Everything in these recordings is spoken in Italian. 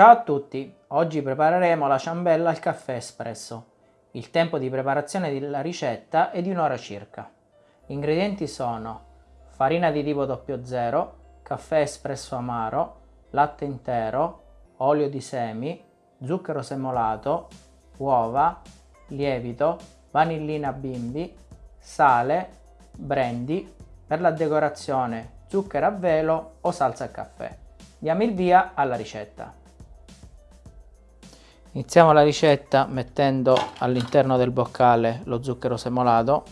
Ciao a tutti, oggi prepareremo la ciambella al caffè espresso. Il tempo di preparazione della ricetta è di un'ora circa. Gli ingredienti sono farina di tipo 00, caffè espresso amaro, latte intero, olio di semi, zucchero semolato, uova, lievito, vanillina bimbi, sale, brandy, per la decorazione zucchero a velo o salsa a caffè. Diamo il via alla ricetta. Iniziamo la ricetta mettendo all'interno del boccale lo zucchero semolato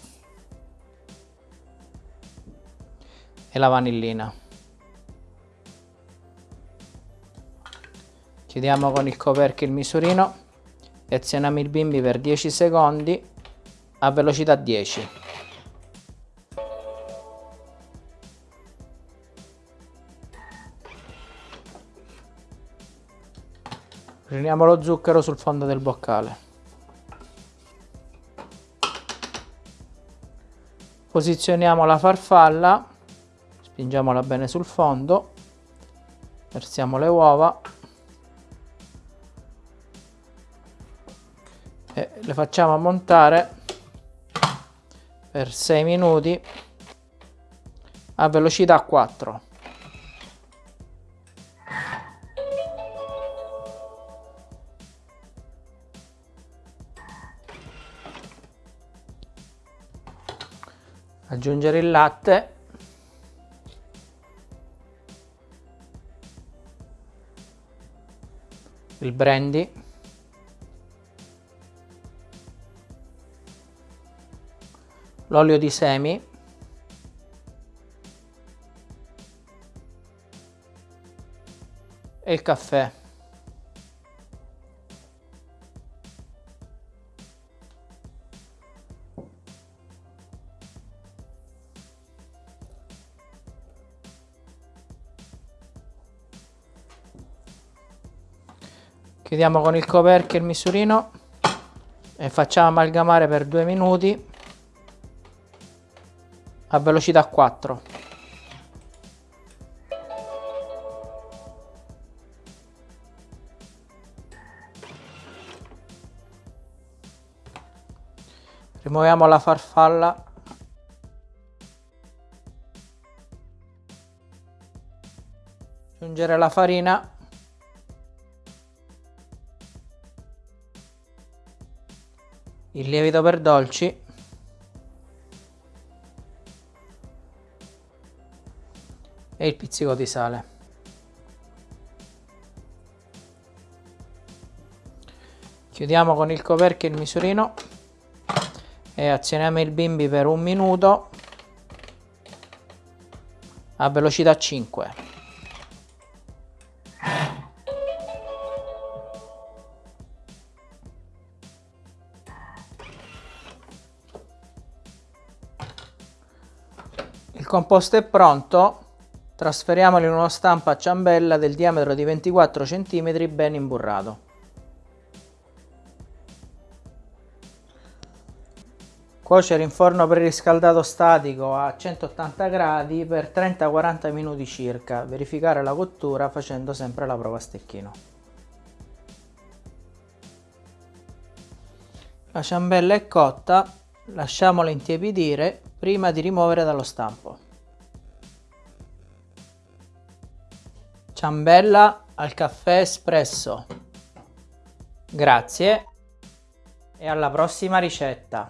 e la vanillina. Chiudiamo con il coperchio il misurino e azioniamo il bimbi per 10 secondi a velocità 10. Riuniamo lo zucchero sul fondo del boccale. Posizioniamo la farfalla, spingiamola bene sul fondo, versiamo le uova e le facciamo montare per 6 minuti a velocità 4. Aggiungere il latte. Il brandy. L'olio di semi. E il caffè chiudiamo con il coperchio il misurino e facciamo amalgamare per due minuti a velocità 4 rimuoviamo la farfalla. Aggiungere la farina il lievito per dolci e il pizzico di sale. Chiudiamo con il coperchio il misurino e azioniamo il bimbi per un minuto a velocità 5. Il composto è pronto, trasferiamolo in uno stampo a ciambella del diametro di 24 cm ben imburrato. Cuocere in forno preriscaldato statico a 180 gradi per 30-40 minuti circa, verificare la cottura facendo sempre la prova a stecchino. La ciambella è cotta, lasciamola intiepidire prima di rimuovere dallo stampo. Ciambella al caffè espresso. Grazie e alla prossima ricetta.